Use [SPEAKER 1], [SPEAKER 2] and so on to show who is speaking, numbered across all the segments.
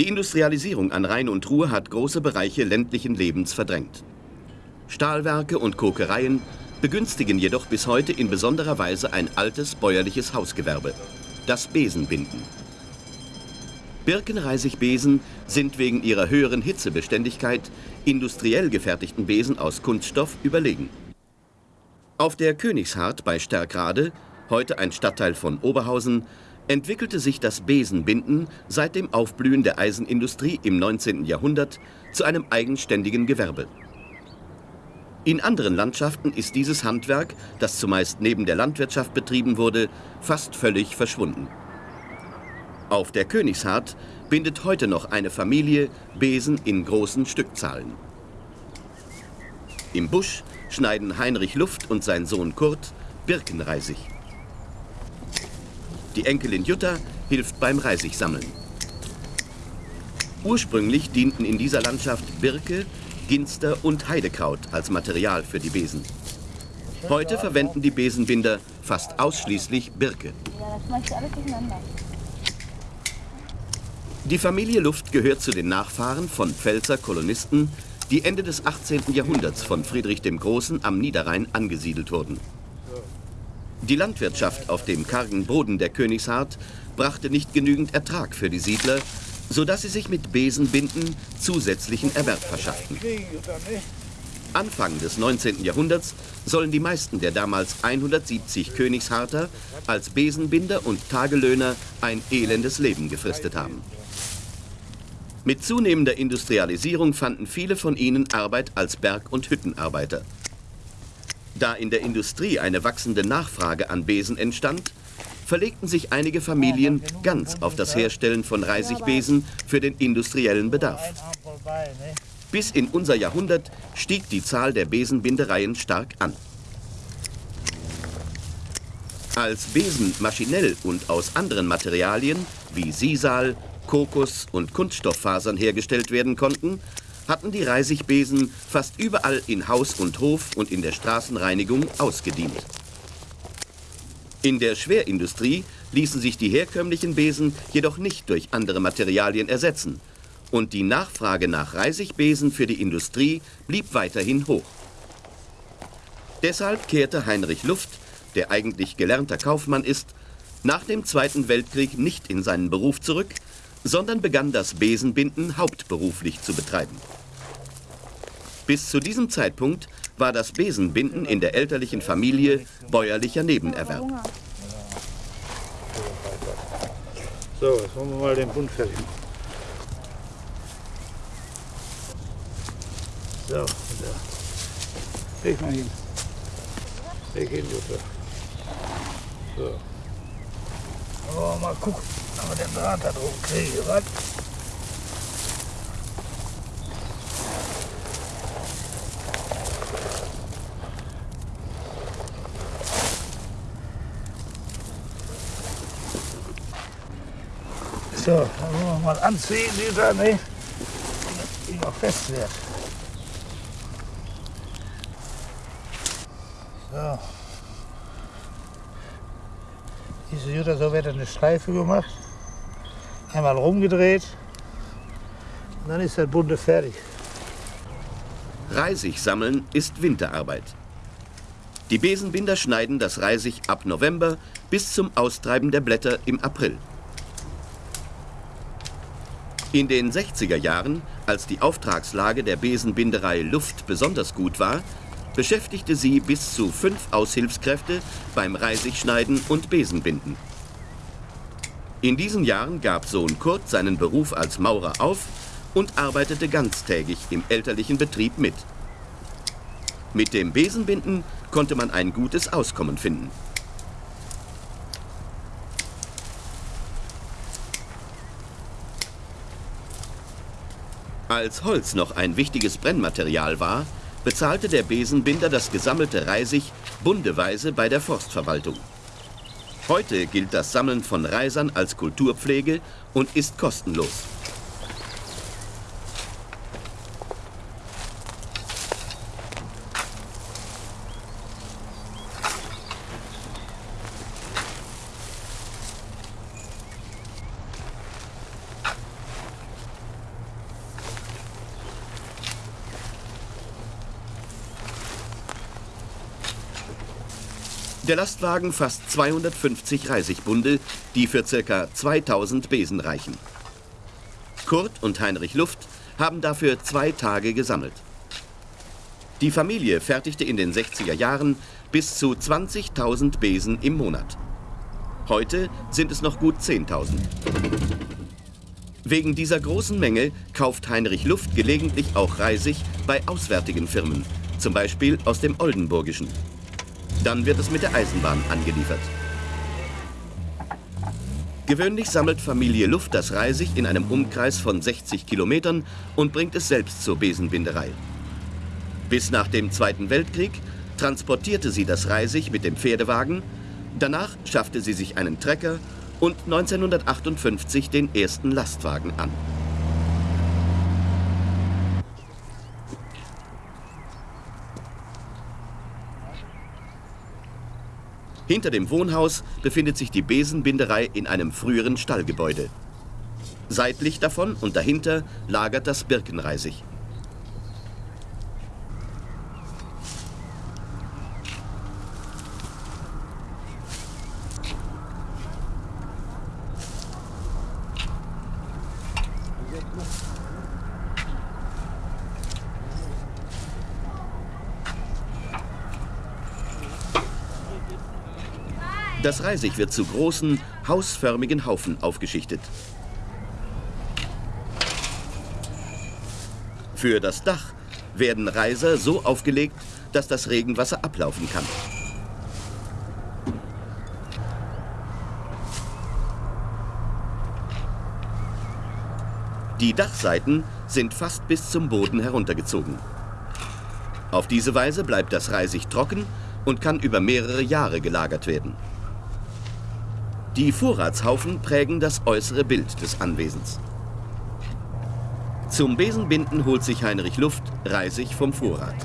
[SPEAKER 1] Die Industrialisierung an Rhein und Ruhr hat große Bereiche ländlichen Lebens verdrängt. Stahlwerke und Kokereien begünstigen jedoch bis heute in besonderer Weise ein altes bäuerliches Hausgewerbe, das Besenbinden. Birkenreisigbesen sind wegen ihrer höheren Hitzebeständigkeit industriell gefertigten Besen aus Kunststoff überlegen. Auf der Königshart bei Stärkrade, heute ein Stadtteil von Oberhausen, entwickelte sich das Besenbinden seit dem Aufblühen der Eisenindustrie im 19. Jahrhundert zu einem eigenständigen Gewerbe. In anderen Landschaften ist dieses Handwerk, das zumeist neben der Landwirtschaft betrieben wurde, fast völlig verschwunden. Auf der Königshart bindet heute noch eine Familie Besen in großen Stückzahlen. Im Busch schneiden Heinrich Luft und sein Sohn Kurt Birkenreisig. Die Enkelin Jutta hilft beim Reisigsammeln. Ursprünglich dienten in dieser Landschaft Birke, Ginster und Heidekraut als Material für die Besen. Heute verwenden die Besenbinder fast ausschließlich Birke. Die Familie Luft gehört zu den Nachfahren von Pfälzer Kolonisten, die Ende des 18. Jahrhunderts von Friedrich dem Großen am Niederrhein angesiedelt wurden. Die Landwirtschaft auf dem kargen Boden der Königshart brachte nicht genügend Ertrag für die Siedler, sodass sie sich mit Besenbinden zusätzlichen Erwerb verschafften. Anfang des 19. Jahrhunderts sollen die meisten der damals 170 Königsharter als Besenbinder und Tagelöhner ein elendes Leben gefristet haben. Mit zunehmender Industrialisierung fanden viele von ihnen Arbeit als Berg- und Hüttenarbeiter. Da in der Industrie eine wachsende Nachfrage an Besen entstand, verlegten sich einige Familien ganz auf das Herstellen von Reisigbesen für den industriellen Bedarf. Bis in unser Jahrhundert stieg die Zahl der Besenbindereien stark an. Als Besen maschinell und aus anderen Materialien wie Sisal, Kokos und Kunststofffasern hergestellt werden konnten, hatten die Reisigbesen fast überall in Haus und Hof und in der Straßenreinigung ausgedient. In der Schwerindustrie ließen sich die herkömmlichen Besen jedoch nicht durch andere Materialien ersetzen und die Nachfrage nach Reisigbesen für die Industrie blieb weiterhin hoch. Deshalb kehrte Heinrich Luft, der eigentlich gelernter Kaufmann ist, nach dem Zweiten Weltkrieg nicht in seinen Beruf zurück, sondern begann das Besenbinden hauptberuflich zu betreiben. Bis zu diesem Zeitpunkt war das Besenbinden in der elterlichen Familie bäuerlicher Nebenerwerb.
[SPEAKER 2] So, jetzt wollen wir mal den Bund fertig. So, da. Leg mal hin. Leg hin, Jutta. So. Oh, mal gucken, ob wir den Draht da drauf kriegen. Was? So, dann wollen wir mal anziehen, dieser, ne? Die noch fest wird. So. Diese Jutta, so wird eine Schleife gemacht. Einmal rumgedreht. Und dann ist der Bunde fertig.
[SPEAKER 1] Reisig sammeln ist Winterarbeit. Die Besenbinder schneiden das Reisig ab November bis zum Austreiben der Blätter im April. In den 60er Jahren, als die Auftragslage der Besenbinderei Luft besonders gut war, beschäftigte sie bis zu fünf Aushilfskräfte beim Reisigschneiden und Besenbinden. In diesen Jahren gab Sohn Kurt seinen Beruf als Maurer auf und arbeitete ganztägig im elterlichen Betrieb mit. Mit dem Besenbinden konnte man ein gutes Auskommen finden. Als Holz noch ein wichtiges Brennmaterial war, bezahlte der Besenbinder das gesammelte Reisig bundeweise bei der Forstverwaltung. Heute gilt das Sammeln von Reisern als Kulturpflege und ist kostenlos. Der Lastwagen fasst 250 Reisigbunde, die für ca. 2000 Besen reichen. Kurt und Heinrich Luft haben dafür zwei Tage gesammelt. Die Familie fertigte in den 60er Jahren bis zu 20.000 Besen im Monat. Heute sind es noch gut 10.000. Wegen dieser großen Menge kauft Heinrich Luft gelegentlich auch Reisig bei auswärtigen Firmen, zum Beispiel aus dem Oldenburgischen. Dann wird es mit der Eisenbahn angeliefert. Gewöhnlich sammelt Familie Luft das Reisig in einem Umkreis von 60 Kilometern und bringt es selbst zur Besenbinderei. Bis nach dem Zweiten Weltkrieg transportierte sie das Reisig mit dem Pferdewagen, danach schaffte sie sich einen Trecker und 1958 den ersten Lastwagen an. Hinter dem Wohnhaus befindet sich die Besenbinderei in einem früheren Stallgebäude. Seitlich davon und dahinter lagert das Birkenreisig. Das Reisig wird zu großen, hausförmigen Haufen aufgeschichtet. Für das Dach werden Reiser so aufgelegt, dass das Regenwasser ablaufen kann. Die Dachseiten sind fast bis zum Boden heruntergezogen. Auf diese Weise bleibt das Reisig trocken und kann über mehrere Jahre gelagert werden. Die Vorratshaufen prägen das äußere Bild des Anwesens. Zum Besenbinden holt sich Heinrich Luft Reisig vom Vorrat.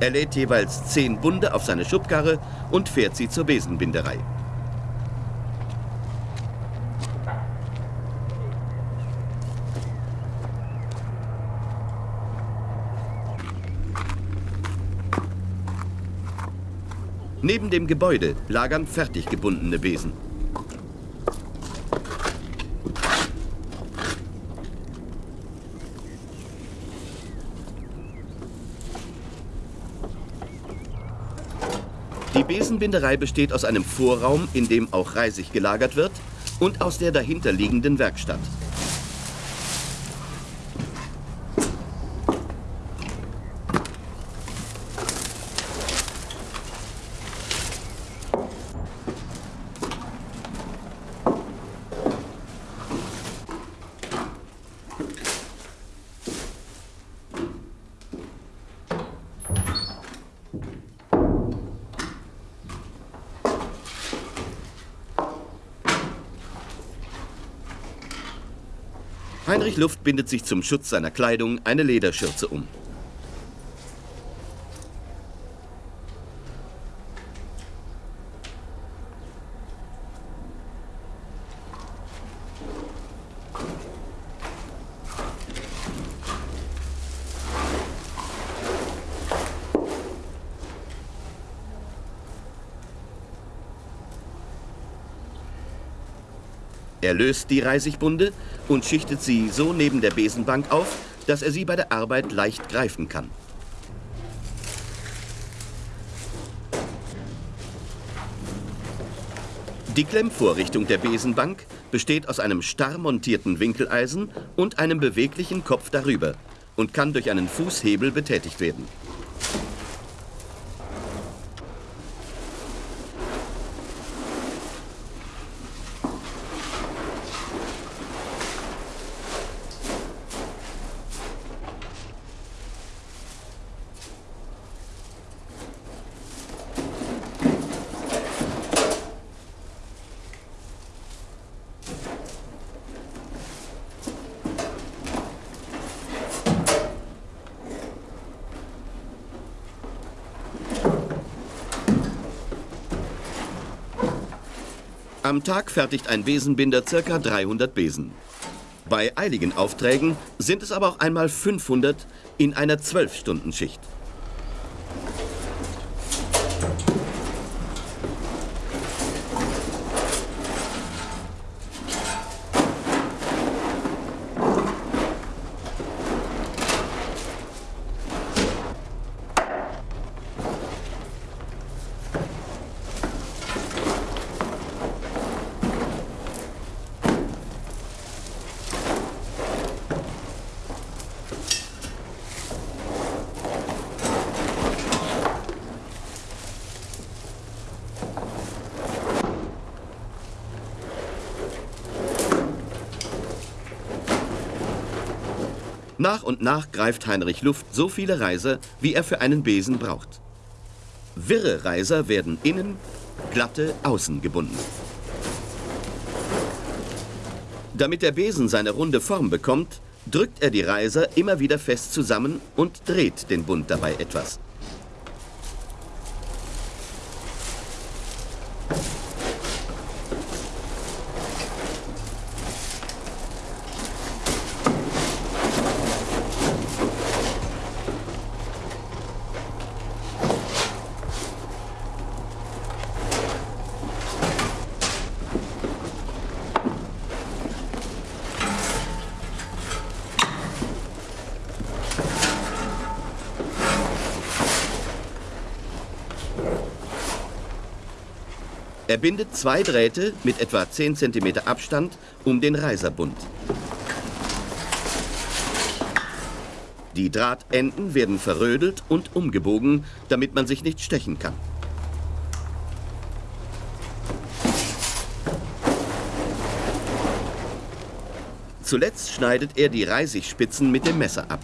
[SPEAKER 1] Er lädt jeweils zehn Bunde auf seine Schubkarre und fährt sie zur Besenbinderei. Neben dem Gebäude lagern fertig gebundene Besen. Die Besenbinderei besteht aus einem Vorraum, in dem auch Reisig gelagert wird, und aus der dahinterliegenden Werkstatt. Heinrich Luft bindet sich zum Schutz seiner Kleidung eine Lederschürze um. Er löst die Reisigbunde und schichtet sie so neben der Besenbank auf, dass er sie bei der Arbeit leicht greifen kann. Die Klemmvorrichtung der Besenbank besteht aus einem starr montierten Winkeleisen und einem beweglichen Kopf darüber und kann durch einen Fußhebel betätigt werden. Am Tag fertigt ein Besenbinder ca. 300 Besen. Bei eiligen Aufträgen sind es aber auch einmal 500 in einer 12-Stunden-Schicht. Nach und nach greift Heinrich Luft so viele Reiser, wie er für einen Besen braucht. Wirre Reiser werden innen, glatte außen gebunden. Damit der Besen seine runde Form bekommt, drückt er die Reiser immer wieder fest zusammen und dreht den Bund dabei etwas. Er bindet zwei Drähte mit etwa 10 cm Abstand um den Reiserbund. Die Drahtenden werden verrödelt und umgebogen, damit man sich nicht stechen kann. Zuletzt schneidet er die Reisigspitzen mit dem Messer ab.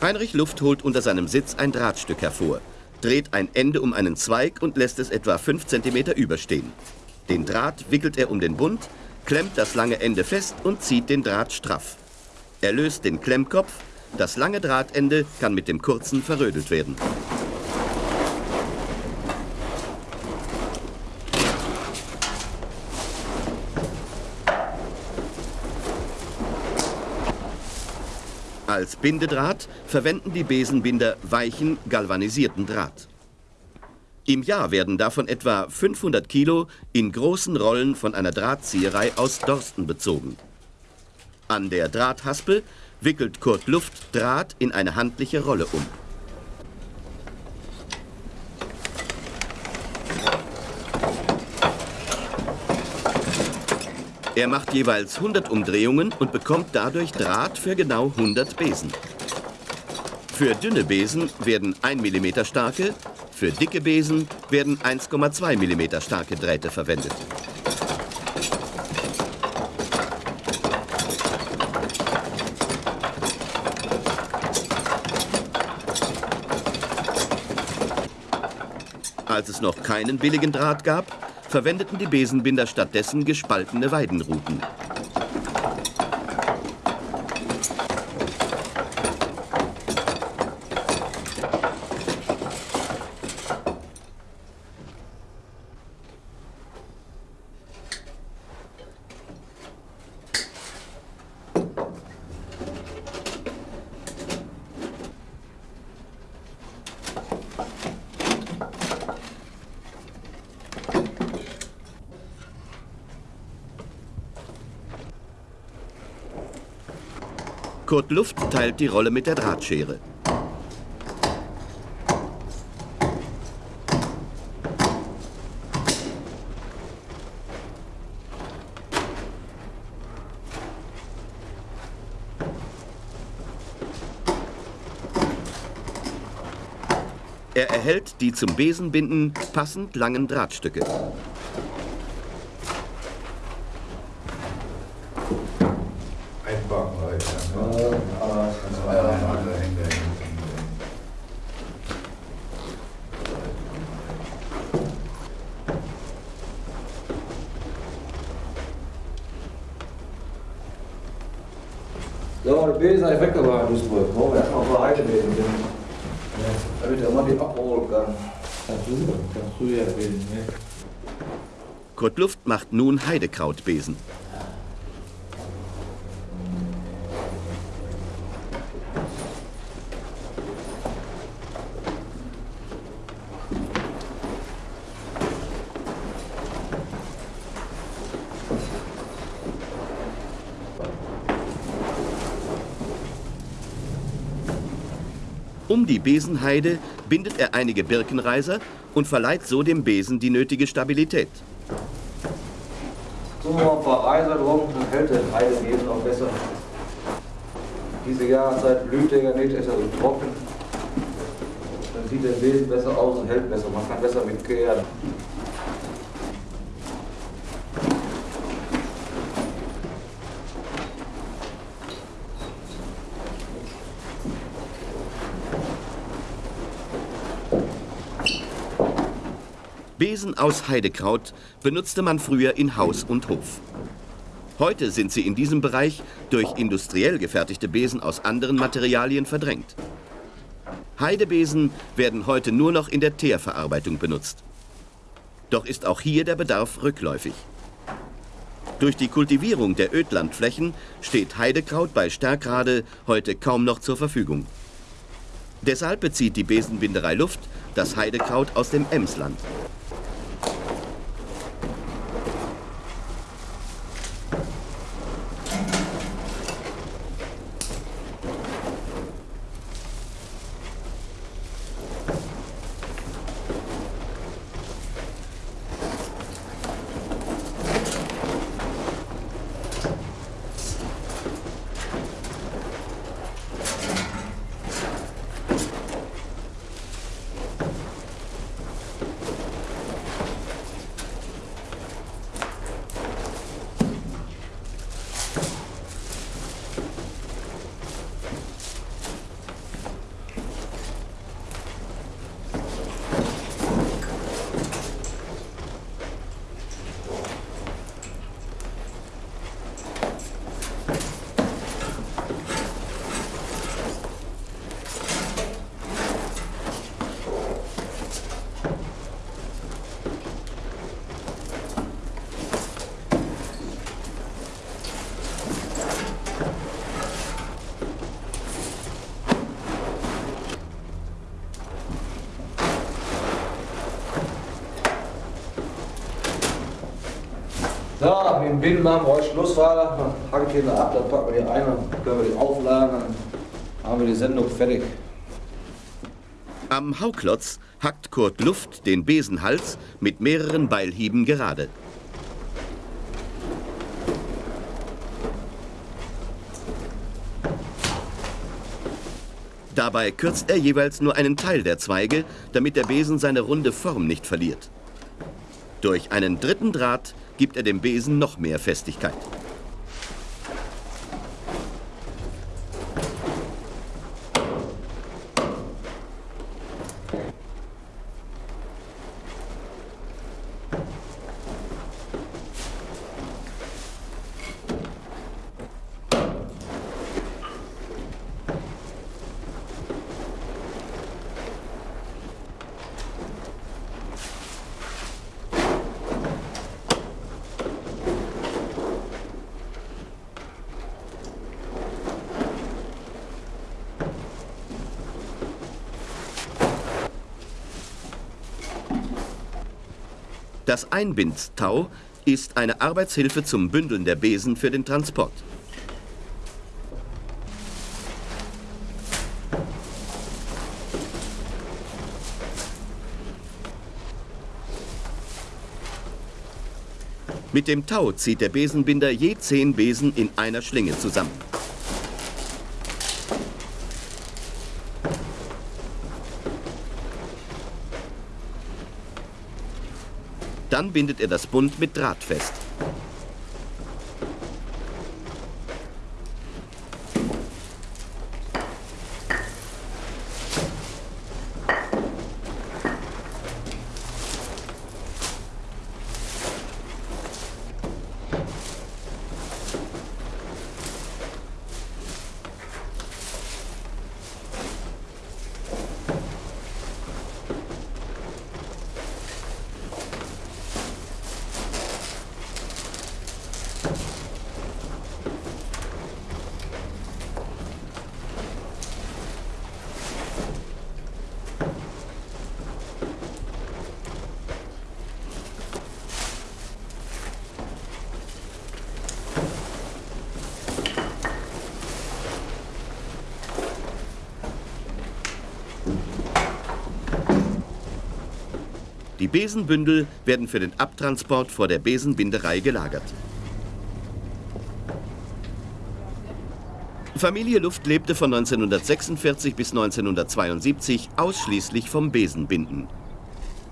[SPEAKER 1] Heinrich Luft holt unter seinem Sitz ein Drahtstück hervor, dreht ein Ende um einen Zweig und lässt es etwa 5 cm überstehen. Den Draht wickelt er um den Bund, klemmt das lange Ende fest und zieht den Draht straff. Er löst den Klemmkopf, das lange Drahtende kann mit dem kurzen verrödelt werden. Als Bindedraht verwenden die Besenbinder weichen, galvanisierten Draht. Im Jahr werden davon etwa 500 Kilo in großen Rollen von einer Drahtzieherei aus Dorsten bezogen. An der Drahthaspel wickelt Kurt Luft Draht in eine handliche Rolle um. Er macht jeweils 100 Umdrehungen und bekommt dadurch Draht für genau 100 Besen. Für dünne Besen werden 1 mm starke, für dicke Besen werden 1,2 mm starke Drähte verwendet. Als es noch keinen billigen Draht gab, verwendeten die Besenbinder stattdessen gespaltene Weidenruten. Kurt Luft teilt die Rolle mit der Drahtschere. Er erhält die zum Besenbinden passend langen Drahtstücke. Luft macht nun Heidekrautbesen. Um die Besenheide bindet er einige Birkenreiser und verleiht so dem Besen die nötige Stabilität.
[SPEAKER 3] Drum, dann hält der Heidebesen auch besser. Diese Jahreszeit blüht der ja nicht, ist er so trocken. Dann sieht der Besen besser aus und hält besser. Man kann besser mitkehren.
[SPEAKER 1] Besen aus Heidekraut benutzte man früher in Haus und Hof. Heute sind sie in diesem Bereich durch industriell gefertigte Besen aus anderen Materialien verdrängt. Heidebesen werden heute nur noch in der Teerverarbeitung benutzt. Doch ist auch hier der Bedarf rückläufig. Durch die Kultivierung der Ödlandflächen steht Heidekraut bei Stärkrade heute kaum noch zur Verfügung. Deshalb bezieht die Besenbinderei Luft das Heidekraut aus dem Emsland.
[SPEAKER 3] Binden machen Schluss, hacke ich den ab, dann packen wir die ein, dann können wir die aufladen, dann haben wir die Sendung fertig.
[SPEAKER 1] Am Hauklotz hackt Kurt Luft den Besenhals mit mehreren Beilhieben gerade. Dabei kürzt er jeweils nur einen Teil der Zweige, damit der Besen seine runde Form nicht verliert. Durch einen dritten Draht gibt er dem Besen noch mehr Festigkeit. Das Einbindtau ist eine Arbeitshilfe zum Bündeln der Besen für den Transport. Mit dem Tau zieht der Besenbinder je zehn Besen in einer Schlinge zusammen. Dann bindet er das Bund mit Draht fest. Die Besenbündel werden für den Abtransport vor der Besenbinderei gelagert. Familie Luft lebte von 1946 bis 1972 ausschließlich vom Besenbinden.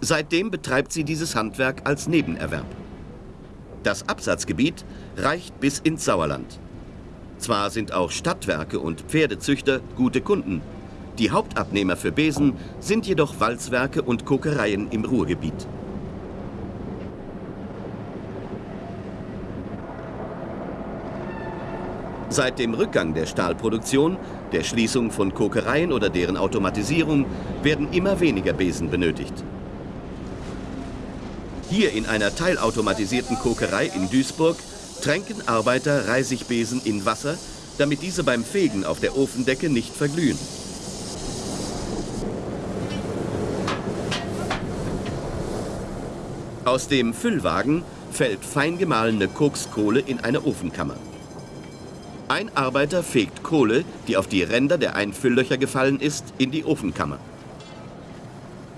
[SPEAKER 1] Seitdem betreibt sie dieses Handwerk als Nebenerwerb. Das Absatzgebiet reicht bis ins Sauerland. Zwar sind auch Stadtwerke und Pferdezüchter gute Kunden, die Hauptabnehmer für Besen sind jedoch Walzwerke und Kokereien im Ruhrgebiet. Seit dem Rückgang der Stahlproduktion, der Schließung von Kokereien oder deren Automatisierung werden immer weniger Besen benötigt. Hier in einer teilautomatisierten Kokerei in Duisburg tränken Arbeiter Reisigbesen in Wasser, damit diese beim Fegen auf der Ofendecke nicht verglühen. Aus dem Füllwagen fällt fein gemahlene Kokskohle in eine Ofenkammer. Ein Arbeiter fegt Kohle, die auf die Ränder der Einfülllöcher gefallen ist, in die Ofenkammer.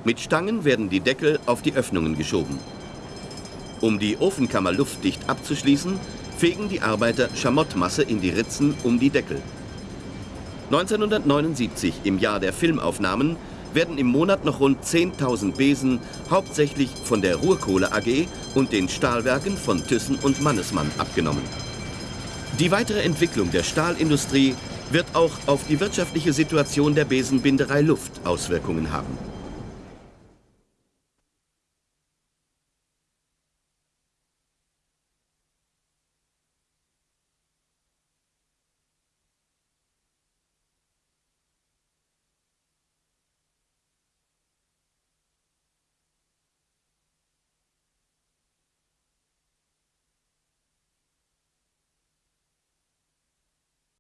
[SPEAKER 1] Mit Stangen werden die Deckel auf die Öffnungen geschoben. Um die Ofenkammer luftdicht abzuschließen, fegen die Arbeiter Schamottmasse in die Ritzen um die Deckel. 1979, im Jahr der Filmaufnahmen, werden im Monat noch rund 10.000 Besen, hauptsächlich von der Ruhrkohle AG und den Stahlwerken von Thyssen und Mannesmann abgenommen. Die weitere Entwicklung der Stahlindustrie wird auch auf die wirtschaftliche Situation der Besenbinderei Luft Auswirkungen haben.